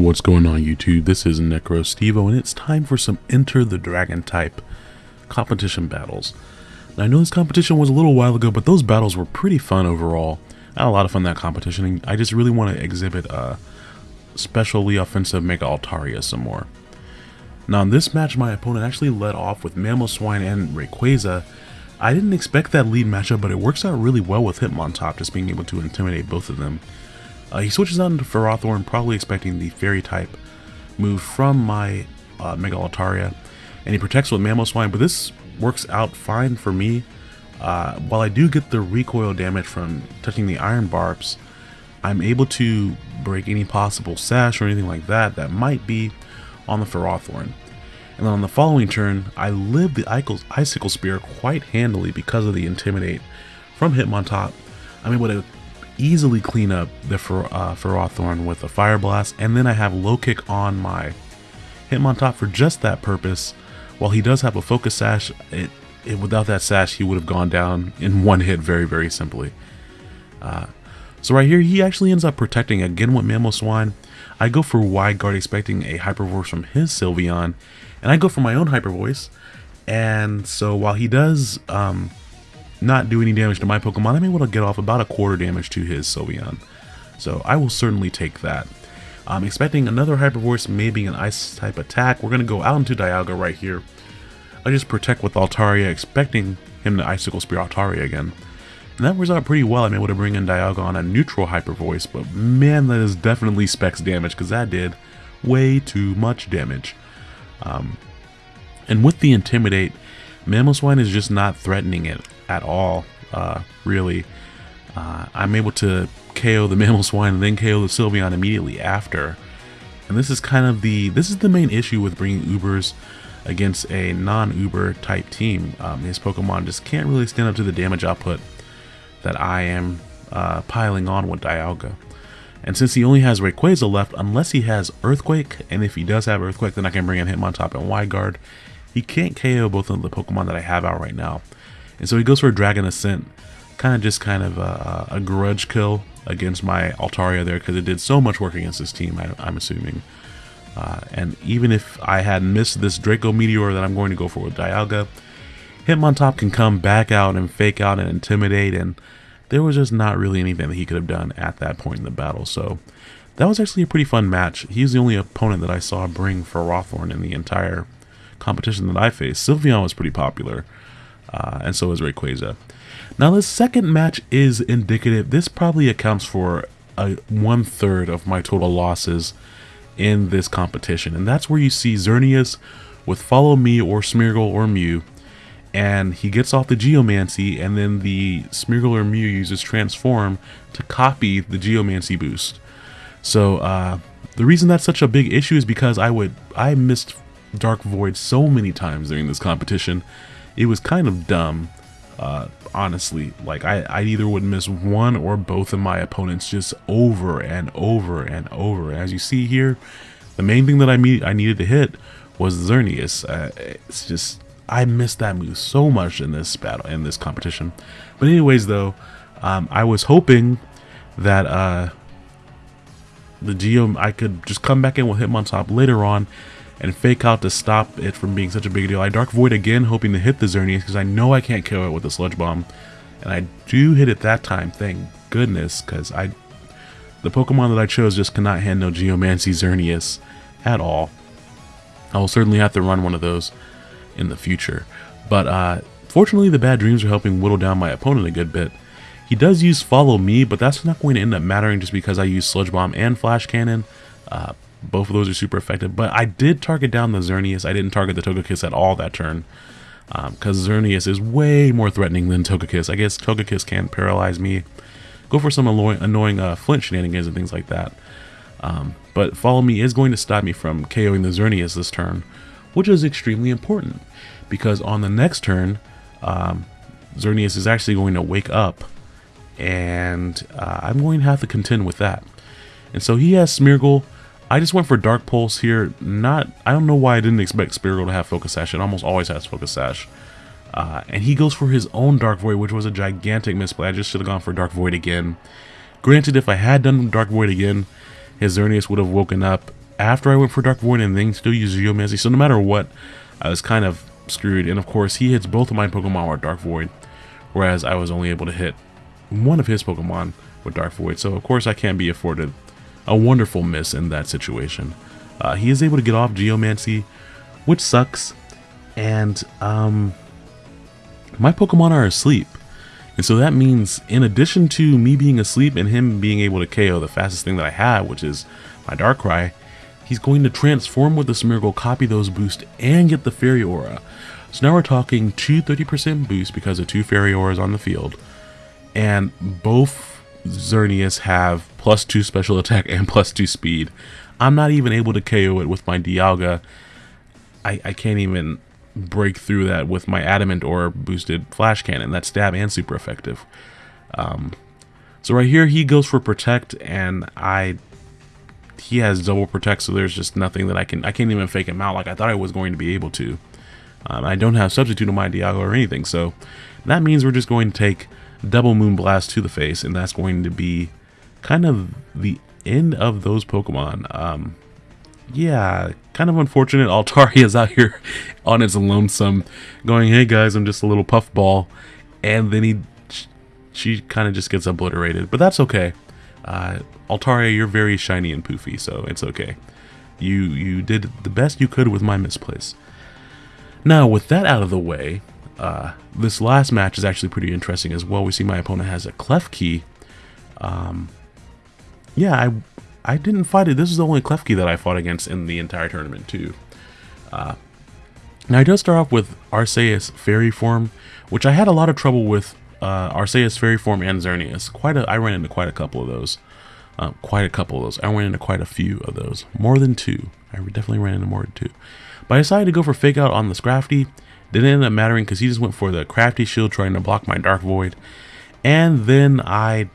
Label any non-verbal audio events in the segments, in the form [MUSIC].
What's going on YouTube? This is Necro Stevo and it's time for some Enter the Dragon type competition battles. Now I know this competition was a little while ago, but those battles were pretty fun overall. I had a lot of fun that competition and I just really want to exhibit a specially offensive Mega Altaria some more. Now in this match my opponent actually led off with Mamoswine and Rayquaza. I didn't expect that lead matchup, but it works out really well with Hitmontop just being able to intimidate both of them. Uh, he switches out into Ferrothorn, probably expecting the Fairy type move from my uh, Mega Altaria, and he protects with Mamoswine, but this works out fine for me. Uh, while I do get the recoil damage from touching the Iron Barbs, I'm able to break any possible sash or anything like that that might be on the Ferrothorn. And then on the following turn, I live the Icicle Spear quite handily because of the Intimidate from Hitmontop. I'm able to easily clean up the Fer uh, Ferrothorn with a Fire Blast, and then I have Low Kick on my Hitmontop for just that purpose. While he does have a Focus Sash, it, it without that Sash he would have gone down in one hit very, very simply. Uh, so right here, he actually ends up protecting again with Mamoswine. I go for Wide Guard expecting a Hyper Voice from his Sylveon, and I go for my own Hyper Voice. And so while he does um, not do any damage to my Pokemon, I'm able to get off about a quarter damage to his Sylveon. So I will certainly take that. I'm expecting another Hyper Voice, maybe an Ice type attack. We're going to go out into Dialga right here. I just protect with Altaria, expecting him to Icicle Spear Altaria again. And that works out pretty well. I'm able to bring in Dialga on a neutral Hyper Voice, but man, that is definitely specs damage because that did way too much damage. Um, and with the Intimidate, Mamoswine is just not threatening it at all, uh, really. Uh, I'm able to KO the [LAUGHS] Mamoswine and then KO the Sylveon immediately after. And this is kind of the, this is the main issue with bringing Ubers against a non-Uber type team. Um, his Pokemon just can't really stand up to the damage output that I am uh, piling on with Dialga. And since he only has Rayquaza left, unless he has Earthquake, and if he does have Earthquake, then I can bring in Hitmontop and Wide Guard, he can't KO both of the Pokemon that I have out right now. And so he goes for a Dragon Ascent, kind of just kind of a, a grudge kill against my Altaria there because it did so much work against this team, I, am assuming. Uh, and even if I had missed this Draco Meteor that I'm going to go for with Dialga, Hitmontop can come back out and fake out and intimidate, and there was just not really anything that he could have done at that point in the battle. So that was actually a pretty fun match. He's the only opponent that I saw bring Ferrothorn in the entire competition that I faced. Sylveon was pretty popular uh, and so was Rayquaza. Now the second match is indicative. This probably accounts for a one third of my total losses in this competition, and that's where you see Xerneas with Follow Me or Smeargle or Mew, and he gets off the Geomancy, and then the Smeargle or Mew uses Transform to copy the Geomancy boost. So uh, the reason that's such a big issue is because I would I missed Dark Void so many times during this competition it was kind of dumb, uh, honestly. Like, I, I either would miss one or both of my opponents just over and over and over. As you see here, the main thing that I, meet, I needed to hit was Xerneas. Uh, it's just, I missed that move so much in this battle, in this competition. But anyways, though, um, I was hoping that uh, the Geo, I could just come back in with Hitmontop later on and fake out to stop it from being such a big deal. I Dark Void again, hoping to hit the Xerneas because I know I can't kill it with the Sludge Bomb. And I do hit it that time, thank goodness, because I, the Pokemon that I chose just cannot handle Geomancy Xerneas at all. I will certainly have to run one of those in the future. But uh, fortunately, the bad dreams are helping whittle down my opponent a good bit. He does use Follow Me, but that's not going to end up mattering just because I use Sludge Bomb and Flash Cannon. Uh, both of those are super effective, but I did target down the Xerneas. I didn't target the Togekiss at all that turn. Because um, Xerneas is way more threatening than Togekiss. I guess Togekiss can paralyze me. Go for some annoying, annoying uh, flinch shenanigans and things like that. Um, but Follow Me is going to stop me from KOing the Xerneas this turn, which is extremely important. Because on the next turn, um, Xerneas is actually going to wake up, and uh, I'm going to have to contend with that. And so he has Smeargle, I just went for Dark Pulse here. Not, I don't know why I didn't expect Smeargle to have Focus Sash. It almost always has Focus Sash. Uh, and he goes for his own Dark Void, which was a gigantic misplay. I just should have gone for Dark Void again. Granted, if I had done Dark Void again, his Xerneas would have woken up after I went for Dark Void and then still use Geomancy. So no matter what, I was kind of screwed. And of course, he hits both of my Pokemon with Dark Void, whereas I was only able to hit one of his Pokemon with Dark Void. So of course, I can't be afforded a wonderful miss in that situation. Uh, he is able to get off Geomancy, which sucks. And um, my Pokemon are asleep. And so that means, in addition to me being asleep and him being able to KO the fastest thing that I have, which is my Darkrai, he's going to transform with the Smeargle, copy those boosts, and get the Fairy Aura. So now we're talking two 30% boosts because of two Fairy Auras on the field. And both Xerneas have plus 2 special attack and plus 2 speed. I'm not even able to KO it with my Dialga. I, I can't even break through that with my Adamant Orb boosted Flash Cannon. That's stab and super effective. Um, so right here, he goes for Protect, and I he has double protect, so there's just nothing that I can, I can't even fake him out like I thought I was going to be able to. Um, I don't have substitute on my Dialga or anything, so that means we're just going to take double Moonblast to the face, and that's going to be kind of the end of those Pokemon. Um, yeah, kind of unfortunate. Altaria is out here on its lonesome, going, "Hey guys, I'm just a little puffball," and then he, she kind of just gets obliterated. But that's okay. Uh, Altaria, you're very shiny and poofy, so it's okay. You you did the best you could with my misplace. Now, with that out of the way, uh, this last match is actually pretty interesting as well. We see my opponent has a Klefki. Um, yeah, I I didn't fight it. This is the only Klefki that I fought against in the entire tournament, too. Uh, now, I does start off with Arceus Fairy Form, which I had a lot of trouble with uh, Arceus Fairy Form and Xerneas. Quite a, I ran into quite a couple of those. Uh, quite a couple of those. I ran into quite a few of those. More than two. I definitely ran into more than two. But I decided to go for Fake Out on the Scrafty. Didn't end up mattering because he just went for the Crafty Shield trying to block my Dark Void. And then I,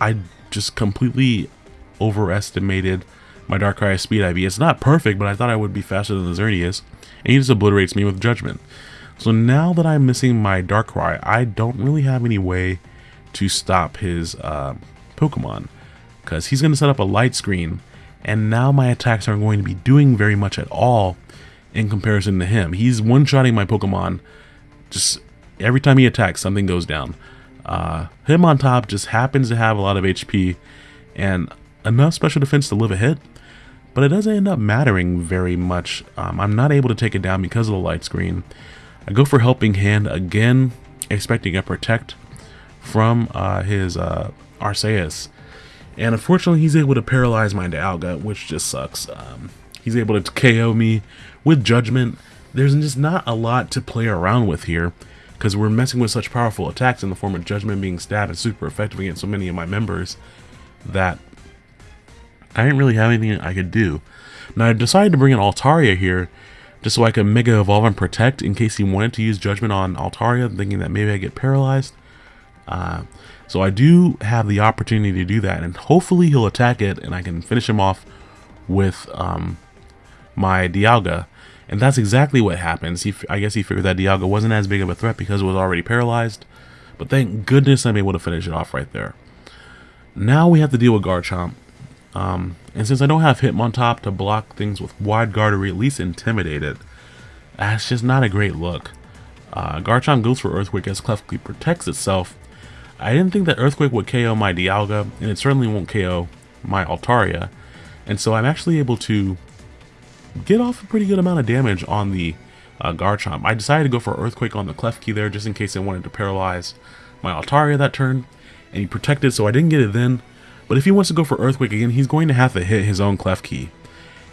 I just completely overestimated my Darkrai speed IV. It's not perfect, but I thought I would be faster than the Xerneas. And he just obliterates me with Judgment. So now that I'm missing my Darkrai, I don't really have any way to stop his uh, Pokemon. Because he's going to set up a light screen, and now my attacks aren't going to be doing very much at all in comparison to him. He's one-shotting my Pokemon. Just every time he attacks, something goes down. Uh, Hitmontop just happens to have a lot of HP and enough special defense to live a hit, but it doesn't end up mattering very much. Um, I'm not able to take it down because of the light screen. I go for Helping Hand again, expecting a Protect from uh, his uh, Arceus. And unfortunately, he's able to paralyze my Dialga, which just sucks. Um, he's able to KO me with Judgment. There's just not a lot to play around with here, because we're messing with such powerful attacks in the form of Judgment being stabbed and super effective against so many of my members, that I didn't really have anything I could do. Now I decided to bring in Altaria here, just so I could Mega Evolve and Protect in case he wanted to use Judgment on Altaria, thinking that maybe I get paralyzed. Uh, so I do have the opportunity to do that, and hopefully he'll attack it, and I can finish him off with um, my Dialga. And that's exactly what happens. He, I guess he figured that Dialga wasn't as big of a threat because it was already paralyzed. But thank goodness I'm able to finish it off right there. Now we have to deal with Garchomp. Um, and since I don't have Hitmontop to block things with Wide Guard or at least intimidate it, that's just not a great look. Uh, Garchomp goes for Earthquake as Klefki protects itself. I didn't think that Earthquake would KO my Dialga, and it certainly won't KO my Altaria. And so I'm actually able to get off a pretty good amount of damage on the uh, Garchomp. I decided to go for Earthquake on the Klefki there just in case I wanted to paralyze my Altaria that turn. And he protected, so I didn't get it then. But if he wants to go for Earthquake again, he's going to have to hit his own Klefki.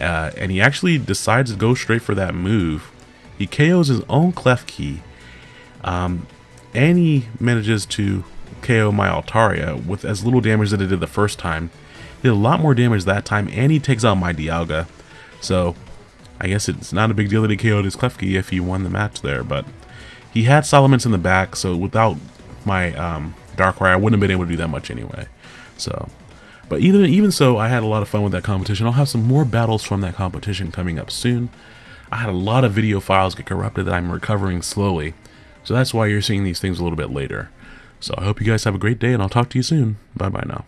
Uh, and he actually decides to go straight for that move. He KOs his own Klefki. Um, and he manages to KO my Altaria with as little damage that it did the first time. Did a lot more damage that time, and he takes out my Dialga. So, I guess it's not a big deal that he KO'd his Klefki if he won the match there, but he had Salamence in the back, so without my um, Darkrai, I wouldn't have been able to do that much anyway. So, but even even so, I had a lot of fun with that competition. I'll have some more battles from that competition coming up soon. I had a lot of video files get corrupted that I'm recovering slowly, so that's why you're seeing these things a little bit later. So I hope you guys have a great day, and I'll talk to you soon. Bye bye now.